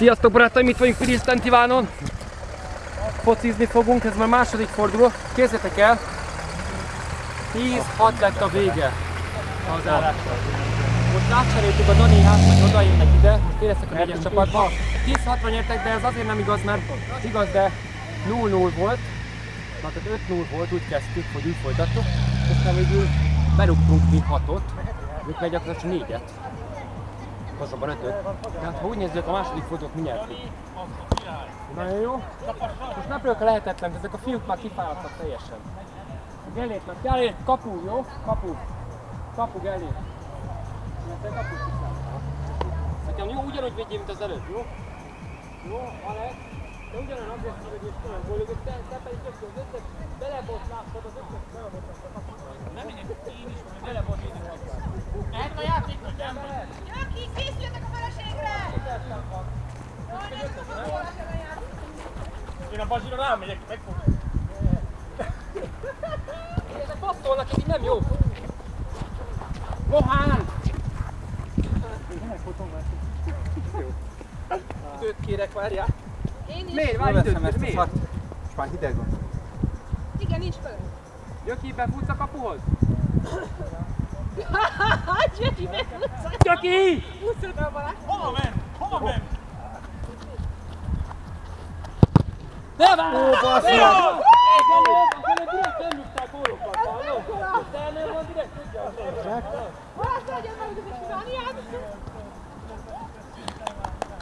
Sziasztok barátaim, itt vagyunk Piris Ivánon. Focizni fogunk, ez már második forduló. Kézzétek el! 10-6 lett a vége az állással. Most átcseréltük a Dani hát, hogy oda jönnek ide, most éreztek a négyes csapatba. 10-6-ra nyertek, de ez azért nem igaz, mert igaz, de 0-0 volt. Na, tehát 5-0 volt, úgy kezdtük, hogy úgy folytattuk. És aztán végül berúgtunk mi 6-ot, ők meg gyakorlatilag 4-et. Pontosabban 5-öt. Tehát ha úgy nézzük, a második fordulót mi nyertük. Nagyon jó. Most nem a lehetetlen, de ezek a fiúk már kifáradtak teljesen. Gellét, mert Gellét, kapu, jó? Kapu. Kapu, Gellét. Mert te kapu kifáradtál. Nekem jó, ugyanúgy védjél, mint az előtt, jó? Jó, Alex. Te ugyanolyan agresszív vagy és olyan gólögök, te, te pedig tök jó, az összes belebotlástad, az összes kapuban. Nem, én is belebotlástad. Mehet a játék, hogy nem mehet? Gyöki, készüljetek a feleségre! Én a bazsira rámegyek, megfogom. Ezek passzolnak, ez így nem jó. Mohán! Időt kérek, várjál. Én is. Miért? Várj időt, kér, miért? És már hideg van. Igen, nincs föl. Gyöki, befutsz a kapuhoz? Gyöki, megutca. Gyöki! Utcad a balát. Hova ment? Hova ment? Ne várj! Ó, basszus! Ne várj! Egy előbb, az előbb direkt nem rúgtál gólokat, hallod? Te előbb van direkt tudja. Balázs, legyen meg, hogy kívánját.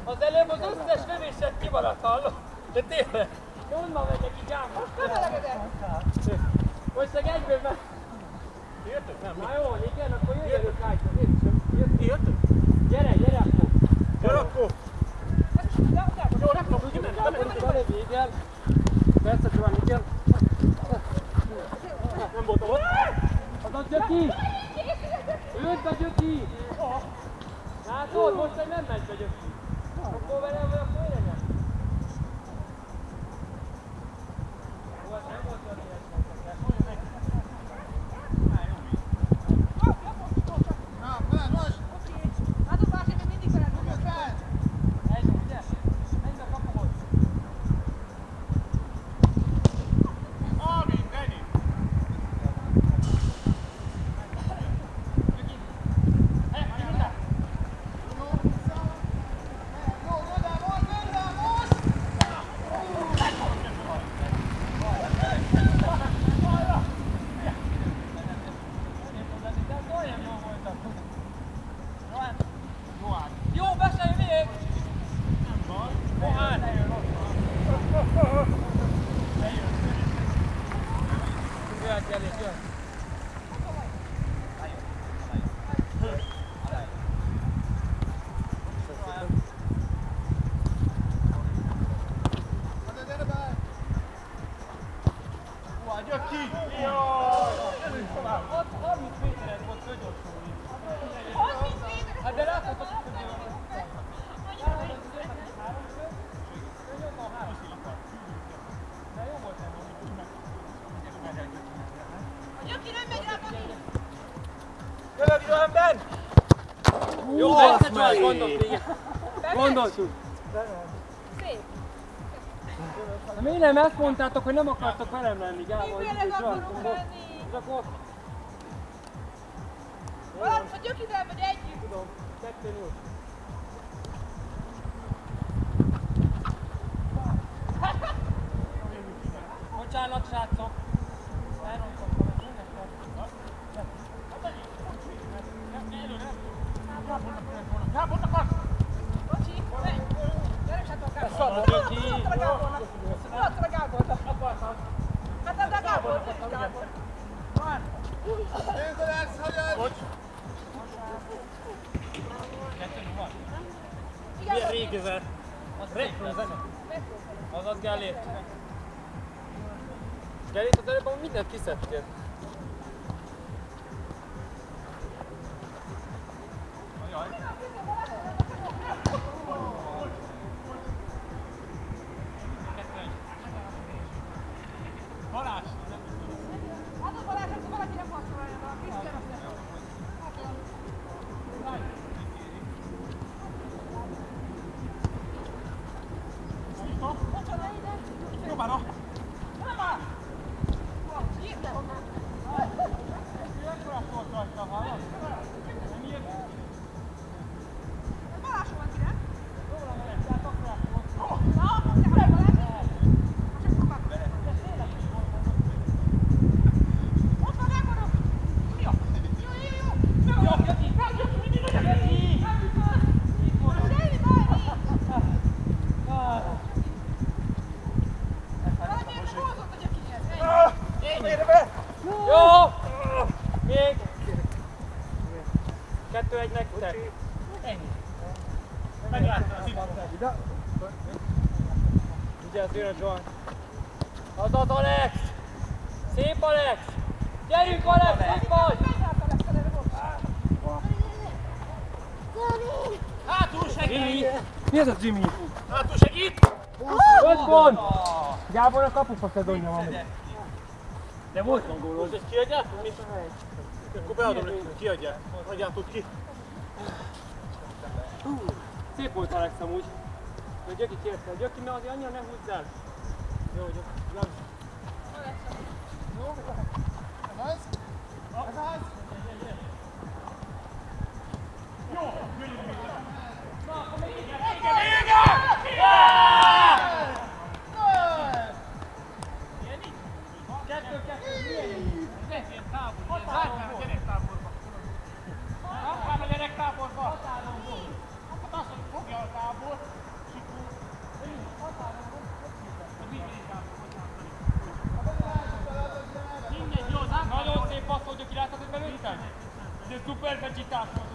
Az előbb az összes lövésed kimaradt, hallod? De tényleg. De onnan megyek így ám. Most közelegedek. Most meg egyből meg... Jöttök? Nem, Na jó, igen, akkor jöjjön rájtad. mi? Jöttök? Gyere, gyere akkor. Gyere akkor! Jó, nem tudom, tudom, belé, igen. Persze, Csuván, igen. Nem voltam ott. Az a Gyöki! Őt a Gyöki! Látod, most nem megy be Gyöki. Akkor vele, vagy akkor csak gondolt, igen. Gondoltuk. Szép. De miért nem ezt mondtátok, hogy nem akartok velem lenni, Gábor? Mi veled akarunk lenni? És akkor Balázs, a Gyökivel vagy együtt. tudom, kettő null. Bocsánat, srácok. Elrontottam, ezt önnek Gábor, akarsz? Bocsi, menj. Gyere, sátor Gábor. Szabad, Tudod, Gyöki. tudod, a Gábornak. Tudod, a Gábornak. Hát az a Gábor, ez is Gábor. Bocs. Régi ez a... Retro zene. Azaz Gellért. Gellért az előbb mindent kiszedtél. Vigyázz, jön a John. Az az Alex! Szép Alex! Gyerünk Alex, ott vagy! Hátul segít! Mi ez a Jimmy? Hátul segít! Öt pont! Gábor a kapufa szezonja van. De volt van gólod. Most ezt kiadják? Mi? Akkor beadom nekik, kiadják. Adjátok ki. Szép volt Alex amúgy. Gyöki kérte. Gyöki, mert azért annyira ne húzz el. Jó, hogy nem. Kettő, kilátod, hogy belőttem? De szuper becsitás volt.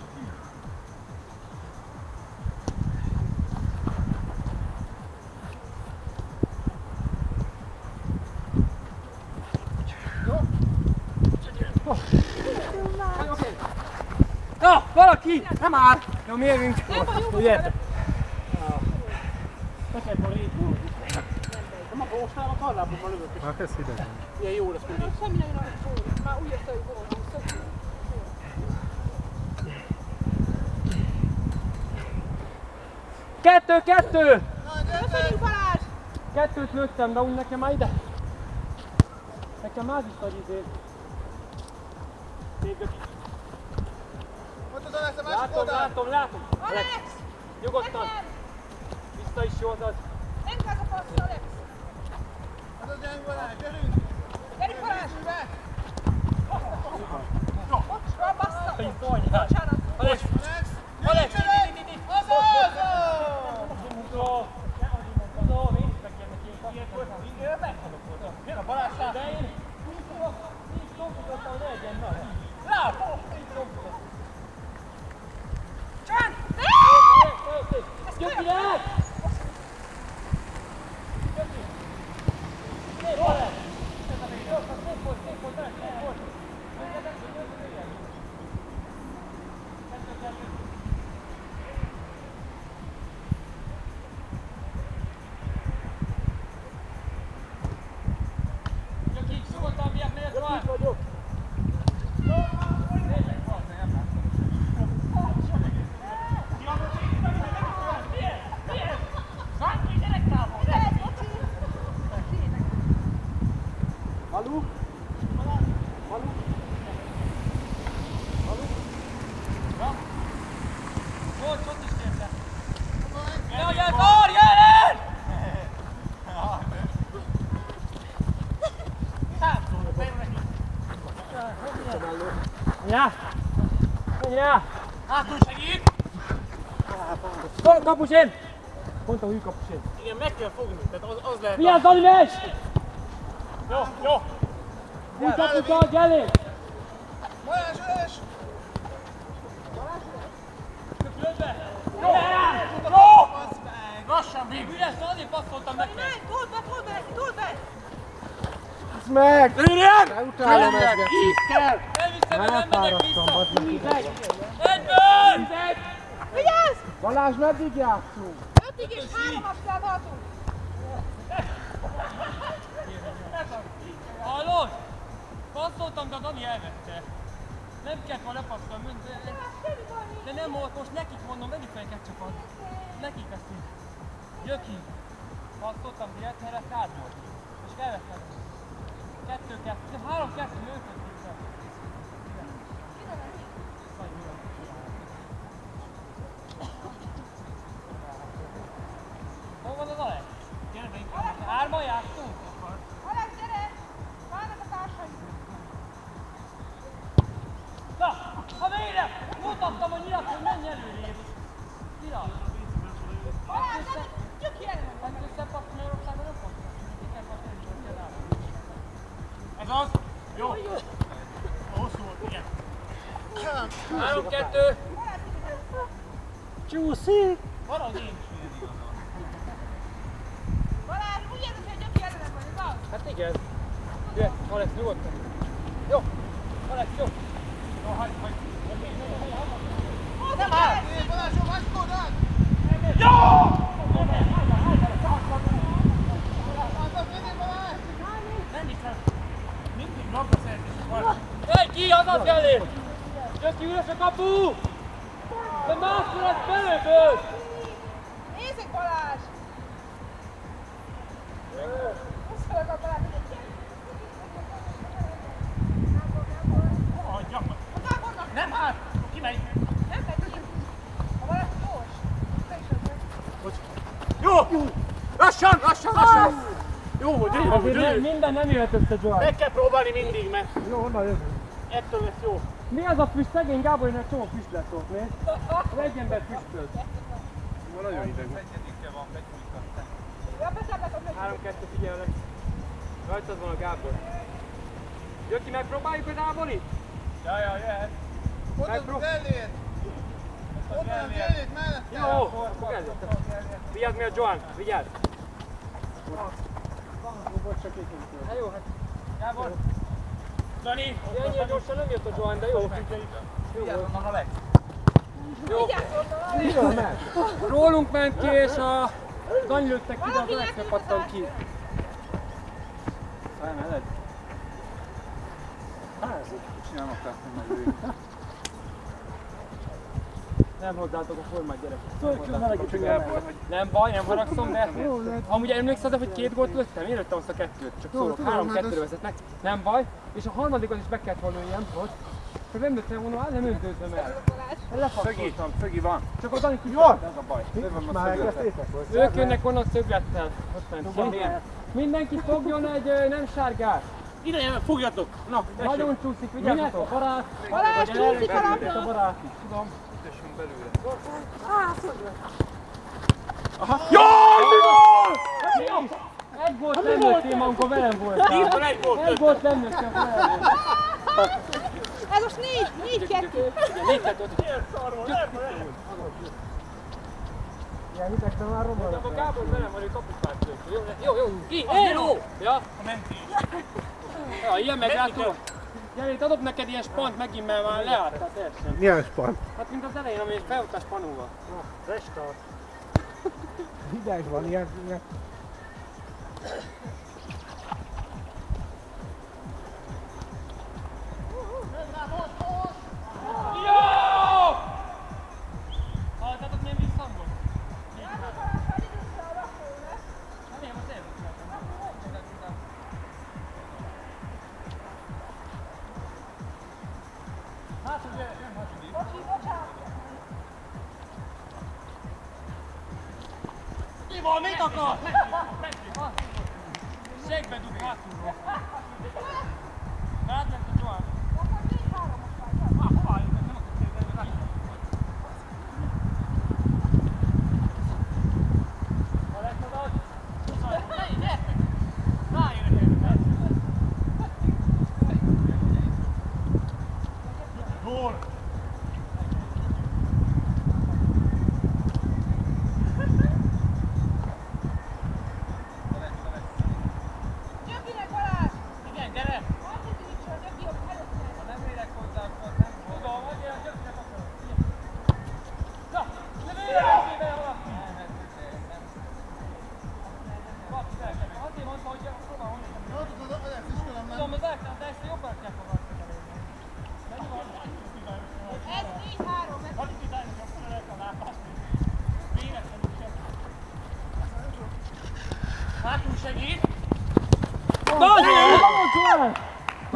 Na, valaki! Nem már! Jó, mi jövünk? Ugye? Neked van így. Nem a bósnál a karlából van lövök, és Hát ez hideg. ilyen jó lesz mindig. Semmi nagyon nagy gól. Már úgy érte, hogy gól. Kettő, kettő! Köszönjük Balázs! Kettőt lőttem, de úgy nekem már ide. Nekem már az is nagy izé. Még öt- Látom, látom, látom. Alex! Nyugodtan. Vissza is jó az az. Nem kell a passz, Alex! Gyerünk Balázs! Bocs, bassza! Hogy szólnyál. Bocsánat! Alex! Alex! Húzó! Húzó, én is megkérnek ilyen passzot. Jön a Balázs srác. De én így így tompítottam, hogy ne legyen nagy. Látom! Így tompítottam. Csend! Gyöki lehet! Gyöki! Szép Alex! Jó, szép volt, szép volt, Alex, szép volt. Engedett, hogy Gyöki jöjjön. Kettő, kettő. Gyöki, nyugodtan miatt miért van? Itt vagyok. Nézzek, valószínűleg nem látom. Malu? Malu? Malu? Ja? Volt, ott is kérte. Jaj, jaj, Kar, jelen! Ja! Ja! Hátul segít! Go, kapusén! Mondta, hogy kapusén. Igen, meg kell fogni, tehát az, az lehet. Vigyázz, Dani,ves! Jó, jó. Úgy kapuka, adj elé! Lassan végül. Üres, azért passzoltam neki. Menj, túl be, túl be, túl be! Ez meg! Lőrjen! Ne utálom ezt, Geci! Így kell! Elviszem, hogy nem megyek Elfáradtam, vissza. bazd meg. Egyből! Vigyázz! Balázs, meddig játszunk? Ötig és háromat kell tartunk! Hallod? Passzoltam, de a Dani elvette. Nem kellett volna lepasszolni, de, de nem volt, most nekik mondom, vegyük fel egy ketchupot. Nekik így. Gyöki. Passzoltam direkt, mert ez kád volt. És elvettem. Kettő, kettő, három, kettő, vissza. Hol van az Alex? Játszunk? Alex, gyere! Várnak a társaid! Na, ha végre mutattam, hogy nyilat, hogy menj előrébb. Nyilat. Balázs, nem! Gyöki elő! Hát összepassz Magyarországon nem pont. Nekem pont nem is kell rá. Ez az? Jó. Hosszú volt, igen. Három, kettő. Csúszik! Valahogy én is ilyen igazán. Balázs, úgy érzed, hogy gyöki ellenek vagy, igaz? Hát igen. Jöhet, Alex, nyugodtan. Jó. Alex, jó. Jó, hagyd, hagyd. Nem áll! Mindig labda szerzés van. Egy ki, azaz elé! Gyöki, üres a kapu! De máskor lesz belőből! Nézzük Balázs! Köszönök a Balázs! Hagyjam meg. A Gábornak Nem hát, kimegy. nem megy ki! A Balázs gyors! Te is az Jó! Lassan, lassan, lassan! Jó volt, jó volt, Azért nem, gyönyörű. minden nem jöhet össze, Joan. Meg kell próbálni mindig, mert Jó, honnan jövünk? ettől lesz jó. Mi az a füst? Szegény Gábornak csomó füst lesz ott, nézd. Egy ember füstöl. Nagyon ideg. Ja, beszállnak a Három, kettő, figyelek. Rajtad van a Gábor. Jöki, megpróbáljuk az Áborit? Ja, ja, jöhet. Megprób- Jó, akkor kezdett. Vigyázz mi a Joan, vigyázz. Volt csak egy Hát jó, hát Gábor. Dani. ennyire gyorsan nem jött a Joan, de jó. Jó volt. Jó. Miről ment? Rólunk ment ki, és a Dani lőttek ki, de az Alexnek pattan ki. Elmehet? Hát, tehát nem meg Nem hozzátok a formát, gyerek. Töltsön melegítsük el. Nem baj, nem haragszom, de amúgy emlékszel, hogy két gólt lőttem? Én lőttem azt a kettőt, csak szólok, tudom, három hát kettőre ez- vezetnek. Nem baj, és a harmadikot is be kellett volna ilyen, most. Csak nem lőttem volna, hát nem öntőztem el. Szögi, Lefakszoltam. szögi van. Csak a Dani Jó! Ez a baj. Van? Ők jönnek onnan szöglettel. Ott. Mindenki fogjon egy nem sárgát. Ide jön, fogjatok. Na. Nagyon csúszik, vigyázzatok. Barát. Balázs, csúszik a A labda! barát is, tudom. Egy gólt nem lőttél, amikor velem voltál. Egy volt Egy gólt nem amikor velem voltál. Ez most négy, négy kettő. Négy kettőt. Ilyen hidegben már romlanak. A Gábor velem van, ő kapufát. Jó, jó, jó. Ki? Éló! Ja, Menti. ja, ilyen meglátó. Gyere, itt adok neked ilyen spant megint, mert már leálltál teljesen. Milyen span? Hát mint az elején, ami felutás panóval. Restart. Hideg van, ilyen, ilyen. Sempre educato. Guarda.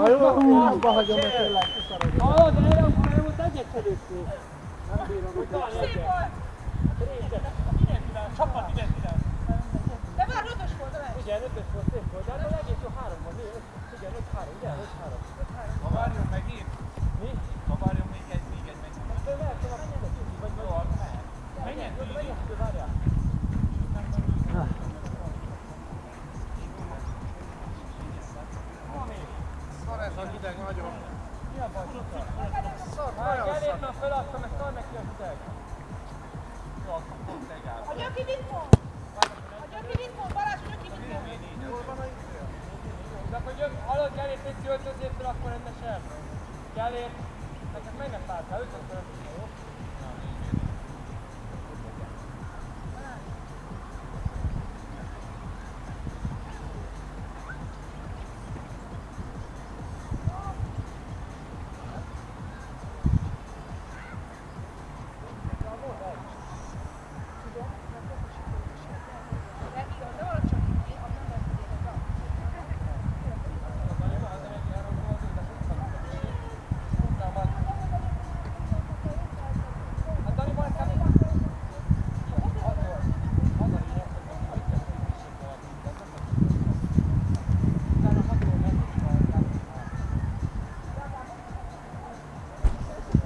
Na jó, húzba hagyom, mert tényleg kiszarodom. Hallod, erre akkor nem volt egyet se lőttél. Nem bírom, hogy szép volt. Csapat identitás. De már ötös volt a meccs. Igen, ötös volt, szép volt, de hát az egész jó három. Öt, igen, öt három, igen, öt három. Ha várjon meg én. Mi? Ha várjon még egy, még egy megy. De lehet, hogy vagy Jó. Menjen, menjen, menjen,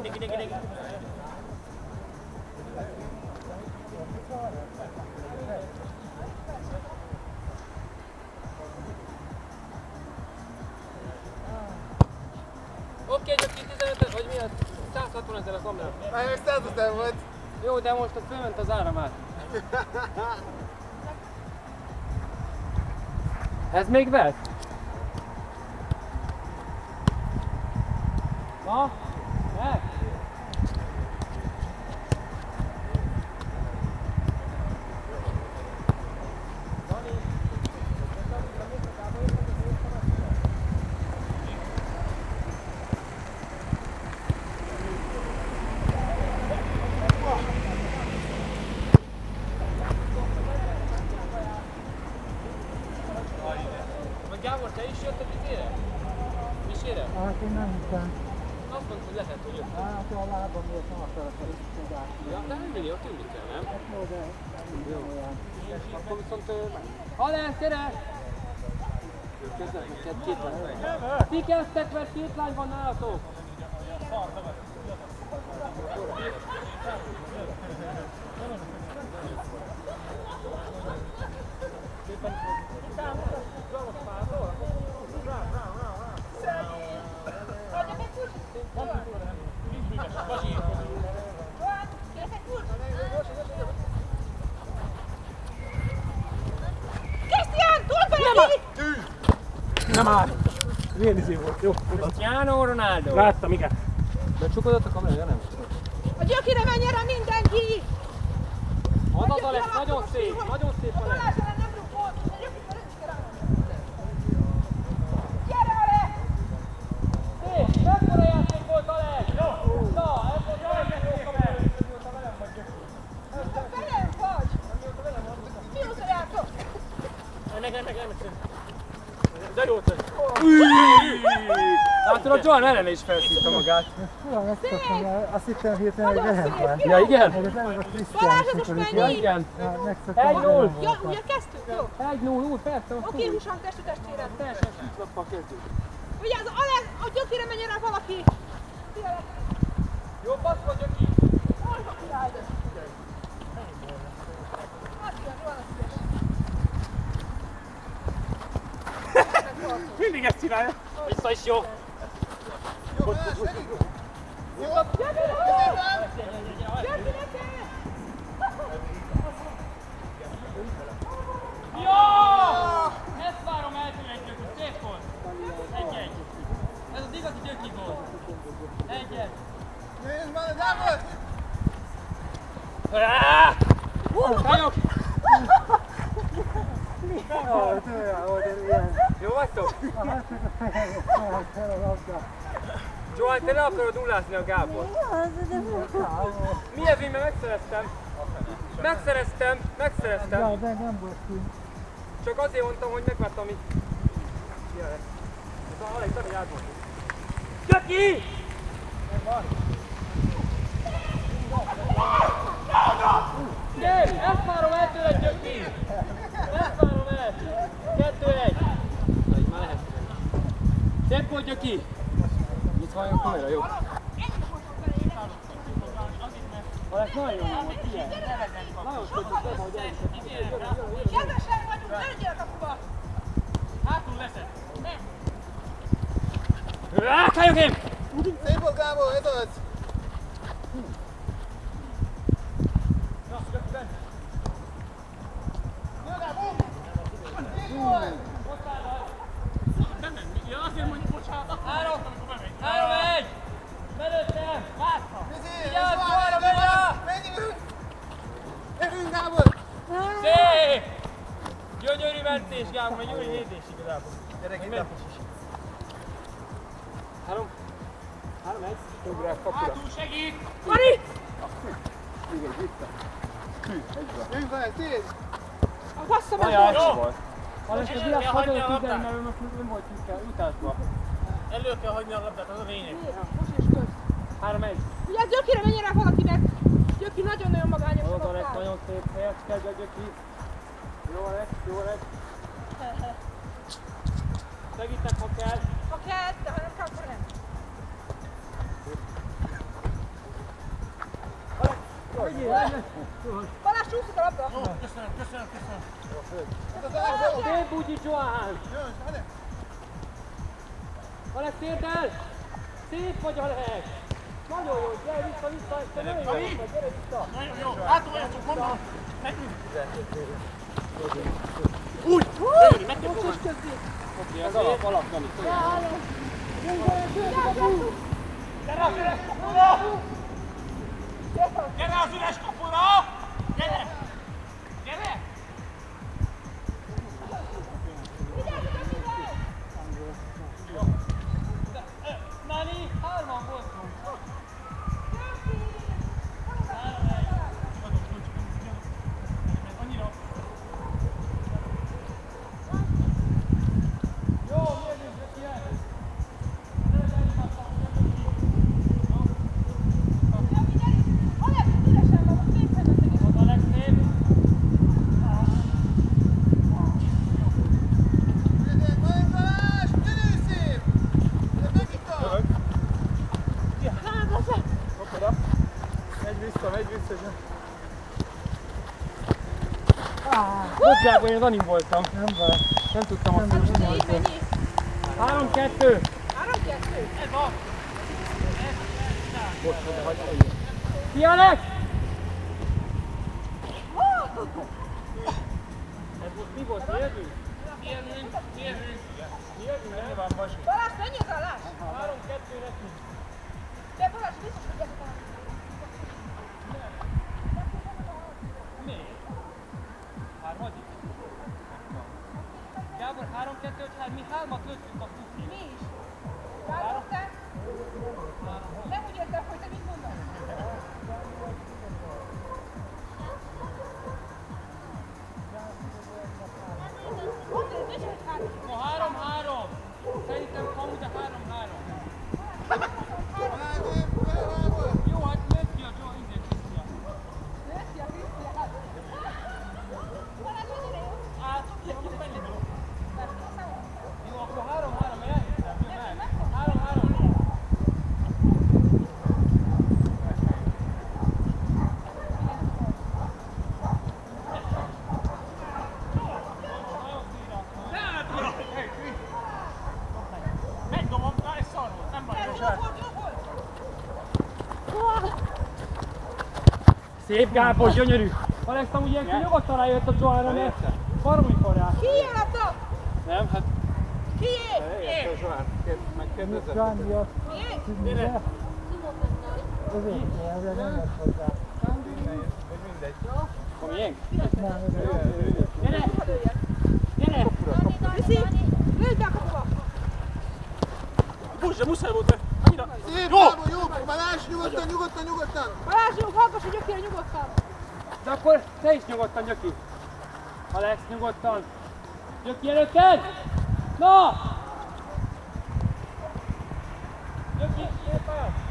dikit dikit dikit. Oké, csak 2000 vagy mi a 160 ezer a kamera. Már még 100 ezer volt. Jó, de most ott fölment az ára már. Ez még vesz? Na? Lehet, hogy ott. Hát a lábam miért nem akarok Ja, de nem mindig ott ülni kell, nem? Hát jó, de jó. Akkor viszont... Alesz, gyere! Közben minket két lány. Ti kezdtek, mert két lány van nálatok. Thank you. Nem áll. Milyen izé volt? Jó, Cristiano Ronaldo. láttam, igen. Becsukodott a kamerája, nem? A gyökire menjen rá mindenki! Az az Alex, nagyon szép, nagyon szép A a! Szép, mekkora játék volt Alex? Jó. Na, ez volt a legjobb kamera. Te velem vagy! Mióta játszol? Ennek, ennek, ennek. De jó tett. Látod, a Johan ellen is felszívta magát. Olyan megszoktam, azt hittem hirtelen, hogy lehet már. Ja, igen? Meg az előbb a Krisztián, Balázs, ez mikor itt Ja, mennyi? igen. Egy null. Ja, ugye kezdtük? Jó. Egy null, úgy, persze, Oké, húsan testű testvérem. Teljesen szűklappal kezdjük. Ugye az Alex, a gyökire menjen rá valaki. Jó, passz vagy, Gyöki. hol van király? Mindig ezt csinálja. Vissza is jó. Neked! Jó! Ezt várom el tőle egy Gyöki, szép volt. Egy-egy. Ez az igazi Gyöki volt. Egy-egy. Nézd már, Dávid! Kajok! Jaj, tőle volt egy ilyen. Jó vagytok? Johan, te le akarod nullázni a Gábor. Mi ez, én mert megszereztem. Megszereztem, megszereztem. Ja, de nem volt ki. Csak azért mondtam, hogy megvártam, ami... Jaj. Ez a Alex, Dani átmond. Gyöki! Gyere, ezt várom el tőled, Gyöki! Ezt várom el! Kettő, egy! Na, így már lehet. Szép volt, Gyöki! Itt van a kamera, jó? Alex, nagyon jó volt, ilyen. Nagyon szép, hogy be vagy el. Kedvesen vagyunk, legyél a kapuba! Hátul veszed. Á, Kajok én! Szép volt, Gábor, ez az! Három! Erőnk, Gábor! Szép! Gyönyörű mentés, Gábor, egy gyönyörű védés igazából. Gyerek, Ment. Három. Három, egy. Ugrál kapura. segít! Mari! Jönk vele, szél! A bassza meg! Ajaj, volt. volt. Alex, a világ hagyja a tüzel, mert ő most nem volt utásba. Elő kell hagyni a labdát, az a lényeg. Néha, most is köz. Három, egy. Ugye a gyökire menjen rá valaki, mert gyöki nagyon-nagyon magányos Az Alex, nagyon szép helyecske, Gyöki. Jó Alex, jó Alex. Segítek, ha kell. Ha kell, de ha nem kell, akkor nem. Balázs csúszik a labda. Köszönöm, köszönöm, köszönöm. Alex, jó! Szép bugyi, Johan! Jön, gyere! Alex, térd el! Szép vagy, Alex! Nagyon jó, gyere vissza, vissza, te nagyon jó vagy, gyere vissza! Nagyon jó. Hátul vagyok, csak mondom. Nekünk. Ez alap, alap, Dani. Gyere az üres kapura! Gyere az üres kapura! Gábor, én az anim voltam. Nem baj. Nem tudtam azt Mennyi, mondani. mennyi? 3-2. Három, kettő? Ez van. Ki Alex? Ez most mi volt? Érvünk? Érvünk, érvünk. Érvünk, ennyi van, Basi. Balázs, mennyi az állás? 3-2 nekünk. De Balázs, biztos, hogy 3-2, hát mi hármat lőttünk a Szép Gábor, gyönyörű. Alex, amúgy ilyenkor nyugodtan rájött a Johanra, mert baromi forrás. Kié a labda? Nem, hát Kié? eljöttem Zsoán, kérd- megkérdezett. Zsándi azt Mié? tudja. Ezért kell, ezért nem lesz hozzá. Mindegy. A miénk? Nem, ezért. Gyere! Gyere! Viszi! Lőd be a kapuba! Buzsa, muszáj volt. Annyira. Szép, Gábor, jó! Balázs, nyugodtan, nyugodtan, nyugodtan! Balázs, jó, hallgass, hogy gyökére nyugodtan! De akkor te is nyugodtan, Gyöki. Alex, nyugodtan. Gyöki előtted! Na! Gyöki, szépen!